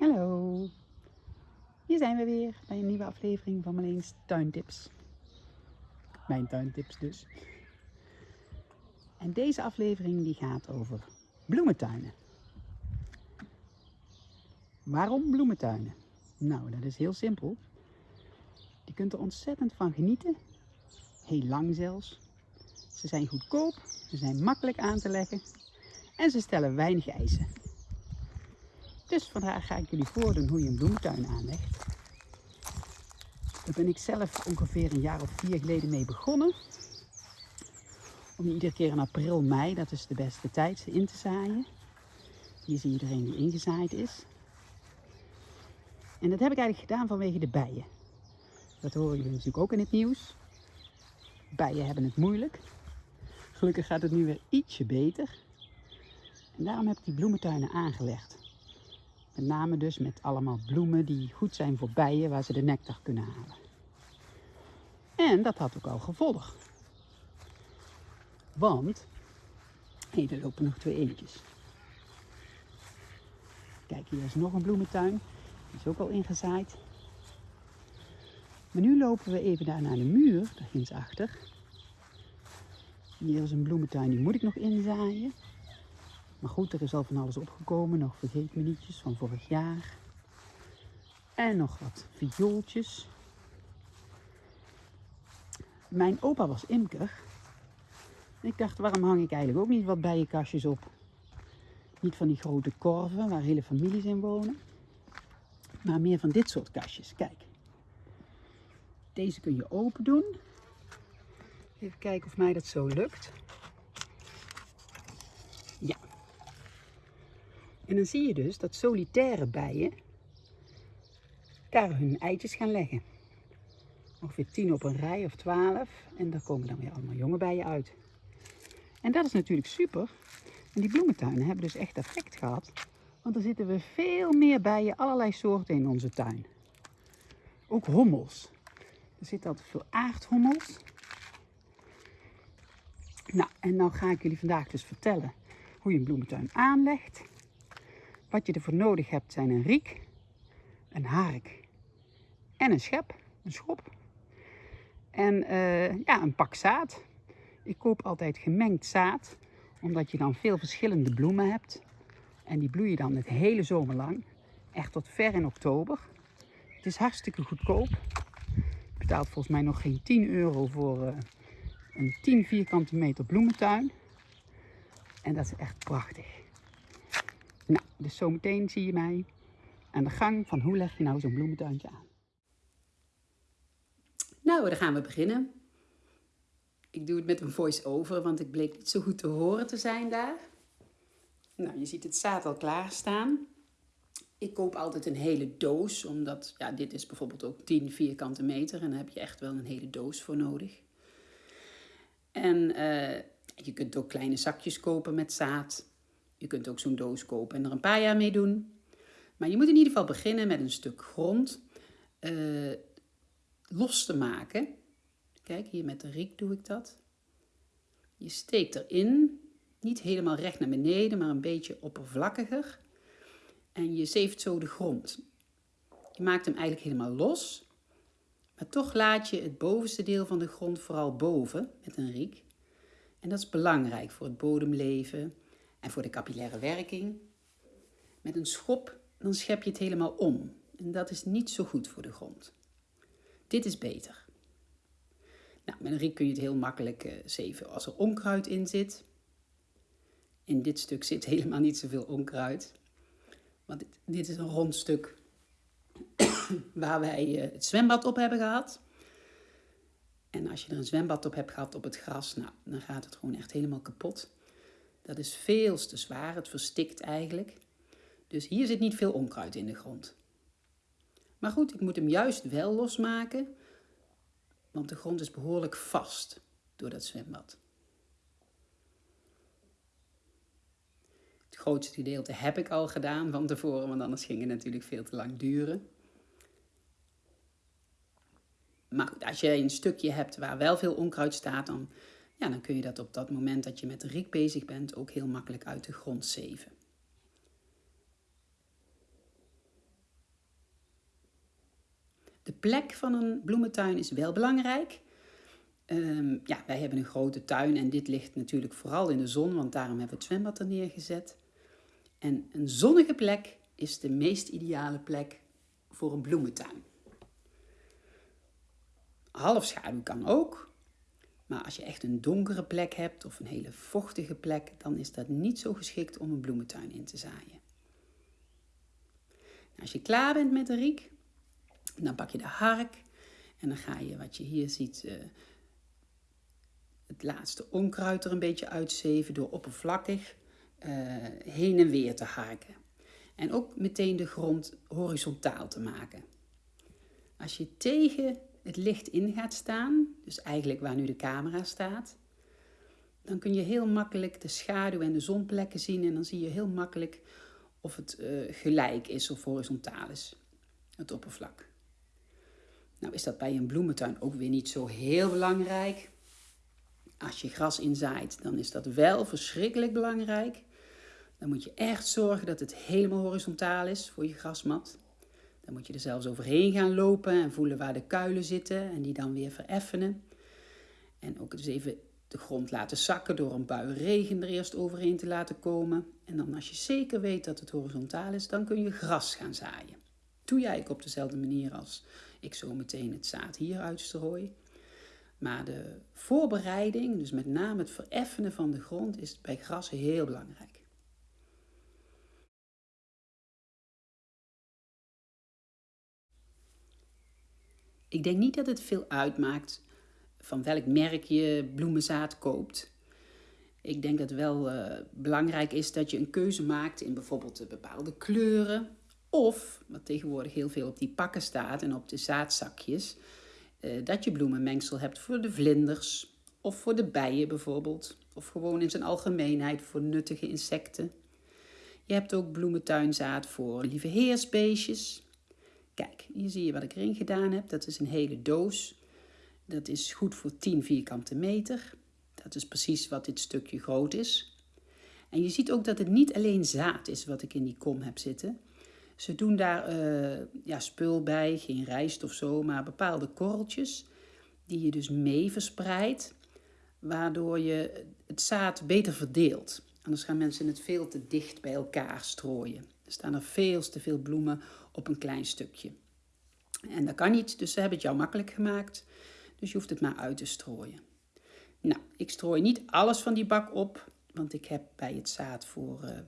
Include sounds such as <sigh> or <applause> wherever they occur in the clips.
Hallo, hier zijn we weer bij een nieuwe aflevering van Marleens Tuintips. Mijn tuintips dus. En deze aflevering die gaat over bloementuinen. Waarom bloementuinen? Nou, dat is heel simpel. Je kunt er ontzettend van genieten. Heel lang zelfs. Ze zijn goedkoop, ze zijn makkelijk aan te leggen en ze stellen weinig eisen. Dus vandaag ga ik jullie voordoen hoe je een bloementuin aanlegt. Daar ben ik zelf ongeveer een jaar of vier geleden mee begonnen. Om iedere keer in april, mei, dat is de beste tijd, in te zaaien. Hier zie je iedereen die ingezaaid is. En dat heb ik eigenlijk gedaan vanwege de bijen. Dat horen jullie natuurlijk ook in het nieuws. Bijen hebben het moeilijk. Gelukkig gaat het nu weer ietsje beter. En daarom heb ik die bloementuinen aangelegd. Met name dus met allemaal bloemen die goed zijn voor bijen, waar ze de nectar kunnen halen. En dat had ook al gevolg. Want, hé, er lopen nog twee eentjes. Kijk, hier is nog een bloementuin. Die is ook al ingezaaid. Maar nu lopen we even daar naar de muur, daar ginds achter. Hier is een bloementuin, die moet ik nog inzaaien. Maar goed, er is al van alles opgekomen. Nog vergeet me nietjes van vorig jaar. En nog wat viooltjes. Mijn opa was imker. Ik dacht, waarom hang ik eigenlijk ook niet wat bijenkastjes op? Niet van die grote korven waar hele families in wonen. Maar meer van dit soort kastjes. Kijk. Deze kun je open doen. Even kijken of mij dat zo lukt. En dan zie je dus dat solitaire bijen daar hun eitjes gaan leggen. Ongeveer 10 op een rij of 12. En daar komen dan weer allemaal jonge bijen uit. En dat is natuurlijk super. En die bloementuinen hebben dus echt effect gehad. Want er zitten we veel meer bijen, allerlei soorten in onze tuin. Ook hommels. Er zitten altijd veel aardhommels. Nou, en nou ga ik jullie vandaag dus vertellen hoe je een bloementuin aanlegt. Wat je ervoor nodig hebt zijn een riek, een hark en een schep, een schop. En uh, ja, een pak zaad. Ik koop altijd gemengd zaad, omdat je dan veel verschillende bloemen hebt. En die bloeien dan het hele zomer lang, echt tot ver in oktober. Het is hartstikke goedkoop. Je betaalt volgens mij nog geen 10 euro voor uh, een 10 vierkante meter bloementuin. En dat is echt prachtig. Nou, dus zometeen zie je mij aan de gang van hoe leg je nou zo'n bloementuintje aan. Nou, dan gaan we beginnen. Ik doe het met een voice-over, want ik bleek niet zo goed te horen te zijn daar. Nou, je ziet het zaad al klaarstaan. Ik koop altijd een hele doos, omdat ja, dit is bijvoorbeeld ook 10 vierkante meter en daar heb je echt wel een hele doos voor nodig. En uh, je kunt ook kleine zakjes kopen met zaad. Je kunt ook zo'n doos kopen en er een paar jaar mee doen. Maar je moet in ieder geval beginnen met een stuk grond uh, los te maken. Kijk, hier met de riek doe ik dat. Je steekt erin, niet helemaal recht naar beneden, maar een beetje oppervlakkiger. En je zeeft zo de grond. Je maakt hem eigenlijk helemaal los. Maar toch laat je het bovenste deel van de grond vooral boven met een riek. En dat is belangrijk voor het bodemleven en voor de capillaire werking. Met een schop dan schep je het helemaal om. En dat is niet zo goed voor de grond. Dit is beter. Nou, met een riek kun je het heel makkelijk uh, zeven als er onkruid in zit. In dit stuk zit helemaal niet zoveel onkruid. Want dit, dit is een rond stuk <coughs> waar wij uh, het zwembad op hebben gehad. En als je er een zwembad op hebt gehad op het gras, nou, dan gaat het gewoon echt helemaal kapot. Dat is veel te zwaar, het verstikt eigenlijk. Dus hier zit niet veel onkruid in de grond. Maar goed, ik moet hem juist wel losmaken, want de grond is behoorlijk vast door dat zwembad. Het grootste gedeelte heb ik al gedaan van tevoren, want anders ging het natuurlijk veel te lang duren. Maar goed, als je een stukje hebt waar wel veel onkruid staat, dan, ja, dan kun je dat op dat moment dat je met de riek bezig bent ook heel makkelijk uit de grond zeven. De plek van een bloementuin is wel belangrijk. Ehm, ja, wij hebben een grote tuin en dit ligt natuurlijk vooral in de zon, want daarom hebben we het zwembad er neergezet. En een zonnige plek is de meest ideale plek voor een bloementuin. Halfschaduw kan ook, maar als je echt een donkere plek hebt of een hele vochtige plek, dan is dat niet zo geschikt om een bloementuin in te zaaien. Nou, als je klaar bent met de riek, dan pak je de hark en dan ga je, wat je hier ziet, uh, het laatste onkruid er een beetje uitzeven door oppervlakkig uh, heen en weer te harken. En ook meteen de grond horizontaal te maken. Als je tegen het licht in gaat staan, dus eigenlijk waar nu de camera staat, dan kun je heel makkelijk de schaduw en de zonplekken zien en dan zie je heel makkelijk of het uh, gelijk is of horizontaal is, het oppervlak. Nou is dat bij een bloementuin ook weer niet zo heel belangrijk. Als je gras inzaait, dan is dat wel verschrikkelijk belangrijk. Dan moet je echt zorgen dat het helemaal horizontaal is voor je grasmat. Dan moet je er zelfs overheen gaan lopen en voelen waar de kuilen zitten en die dan weer vereffenen. En ook dus even de grond laten zakken door een bui regen er eerst overheen te laten komen. En dan als je zeker weet dat het horizontaal is, dan kun je gras gaan zaaien. Doe jij eigenlijk op dezelfde manier als ik zo meteen het zaad hier uitstrooi. Maar de voorbereiding, dus met name het vereffenen van de grond, is bij gras heel belangrijk. Ik denk niet dat het veel uitmaakt van welk merk je bloemenzaad koopt. Ik denk dat wel uh, belangrijk is dat je een keuze maakt in bijvoorbeeld bepaalde kleuren. Of, wat tegenwoordig heel veel op die pakken staat en op de zaadzakjes, uh, dat je bloemenmengsel hebt voor de vlinders of voor de bijen bijvoorbeeld. Of gewoon in zijn algemeenheid voor nuttige insecten. Je hebt ook bloementuinzaad voor lieve heersbeestjes. Kijk, hier zie je wat ik erin gedaan heb. Dat is een hele doos. Dat is goed voor 10 vierkante meter. Dat is precies wat dit stukje groot is. En je ziet ook dat het niet alleen zaad is wat ik in die kom heb zitten. Ze doen daar uh, ja, spul bij, geen rijst of zo, maar bepaalde korreltjes die je dus mee verspreidt, waardoor je het zaad beter verdeelt. Anders gaan mensen het veel te dicht bij elkaar strooien. Er staan er veel te veel bloemen op een klein stukje. En dat kan niet, dus ze hebben het jou makkelijk gemaakt. Dus je hoeft het maar uit te strooien. Nou, ik strooi niet alles van die bak op, want ik heb bij het zaad voor uh,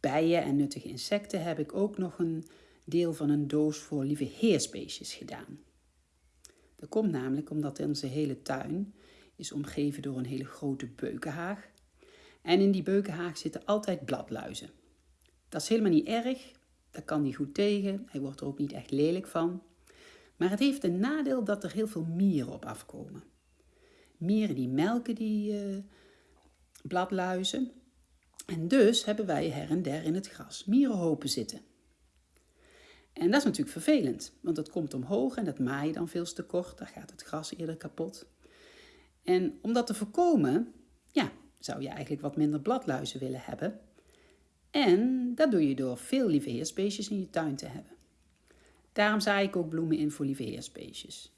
bijen en nuttige insecten heb ik ook nog een deel van een doos voor lieve heersbeestjes gedaan. Dat komt namelijk omdat onze hele tuin is omgeven door een hele grote beukenhaag. En in die beukenhaag zitten altijd bladluizen. Dat is helemaal niet erg, dat kan hij goed tegen, hij wordt er ook niet echt lelijk van. Maar het heeft een nadeel dat er heel veel mieren op afkomen. Mieren die melken die uh, bladluizen. En dus hebben wij her en der in het gras mierenhopen zitten. En dat is natuurlijk vervelend, want het komt omhoog en dat maai je dan veel te kort. Dan gaat het gras eerder kapot. En om dat te voorkomen, ja, zou je eigenlijk wat minder bladluizen willen hebben. En dat doe je door veel lieve heersbeestjes in je tuin te hebben. Daarom zaai ik ook bloemen in voor lieve heersbeestjes.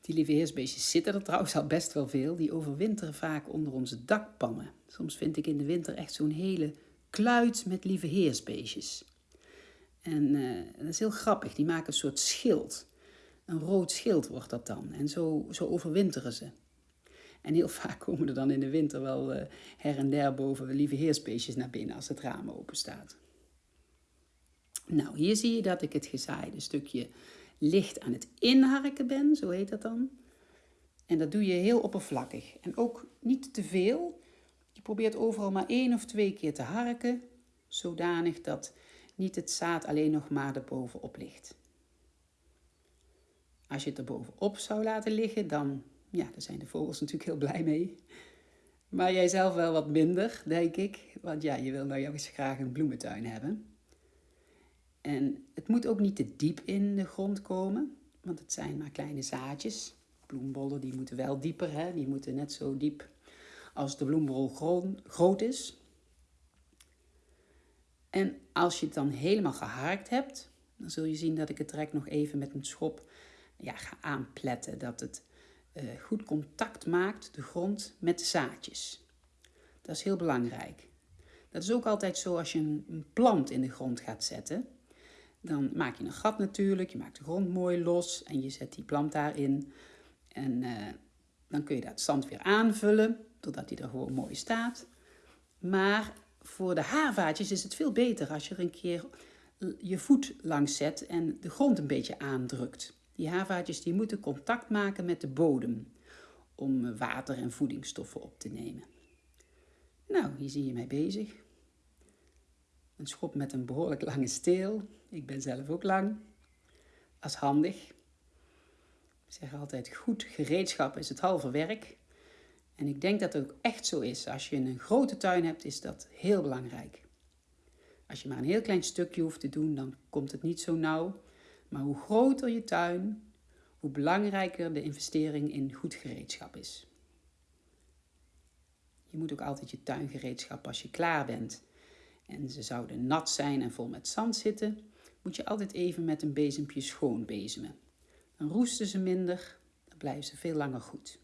Die lieve heersbeestjes zitten er trouwens al best wel veel. Die overwinteren vaak onder onze dakpannen. Soms vind ik in de winter echt zo'n hele kluit met lieve heersbeestjes. En uh, dat is heel grappig. Die maken een soort schild. Een rood schild wordt dat dan. En zo, zo overwinteren ze. En heel <laughs> vaak komen er dan in de winter wel uh, her en der boven lieve heersbeestjes naar binnen als het raam open staat. Nou, hier zie je dat ik het gezaaide stukje licht aan het inharken ben, zo heet dat dan. En dat doe je heel oppervlakkig. En ook niet te veel. Je probeert overal maar één of twee keer te harken, zodanig dat niet het zaad alleen nog maar erbovenop ligt. Als je het er bovenop zou laten liggen, dan ja, daar zijn de vogels natuurlijk heel blij mee. Maar jij zelf wel wat minder, denk ik. Want ja, je wil nou juist graag een bloementuin hebben. En het moet ook niet te diep in de grond komen, want het zijn maar kleine zaadjes. Bloembollen die moeten wel dieper, hè? die moeten net zo diep als de bloembol groot is. En als je het dan helemaal geharkt hebt, Dan zul je zien dat ik het direct nog even met een schop ja, ga aanpletten. Dat het goed contact maakt, de grond, met de zaadjes. Dat is heel belangrijk. Dat is ook altijd zo als je een plant in de grond gaat zetten. Dan maak je een gat natuurlijk, je maakt de grond mooi los en je zet die plant daarin. En uh, dan kun je dat zand weer aanvullen, totdat die er gewoon mooi staat. Maar voor de haarvaatjes is het veel beter als je er een keer je voet langs zet en de grond een beetje aandrukt. Die haarvaatjes die moeten contact maken met de bodem om water en voedingsstoffen op te nemen. Nou, hier zie je mij bezig. Een schop met een behoorlijk lange steel. Ik ben zelf ook lang. Dat is handig. Ik zeg altijd, goed gereedschap is het halve werk. En ik denk dat het ook echt zo is. Als je een grote tuin hebt, is dat heel belangrijk. Als je maar een heel klein stukje hoeft te doen, dan komt het niet zo nauw. Maar hoe groter je tuin, hoe belangrijker de investering in goed gereedschap is. Je moet ook altijd je tuingereedschap als je klaar bent en ze zouden nat zijn en vol met zand zitten, moet je altijd even met een bezempje schoon bezemen. Dan roesten ze minder, dan blijven ze veel langer goed.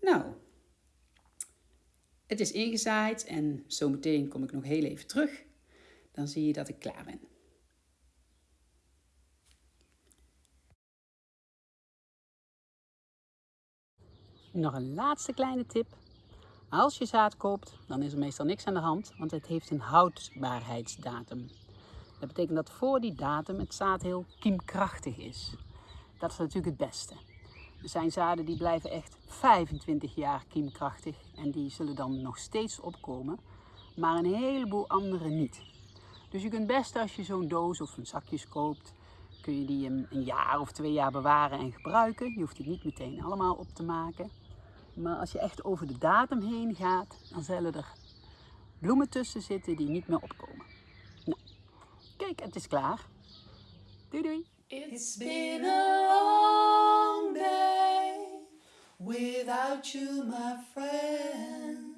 Nou, het is ingezaaid en zometeen kom ik nog heel even terug. Dan zie je dat ik klaar ben. Nog een laatste kleine tip. Als je zaad koopt, dan is er meestal niks aan de hand, want het heeft een houdbaarheidsdatum. Dat betekent dat voor die datum het zaad heel kiemkrachtig is. Dat is natuurlijk het beste. Er zijn zaden die blijven echt 25 jaar kiemkrachtig en die zullen dan nog steeds opkomen, maar een heleboel andere niet. Dus je kunt best als je zo'n doos of een zakjes koopt, kun je die een jaar of twee jaar bewaren en gebruiken. Je hoeft het niet meteen allemaal op te maken. Maar als je echt over de datum heen gaat, dan zullen er bloemen tussen zitten die niet meer opkomen. Nou, kijk, het is klaar. Doei doei. It's been a long day without you, my friend.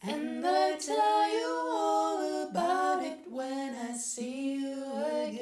And I tell you all about it when I see you again.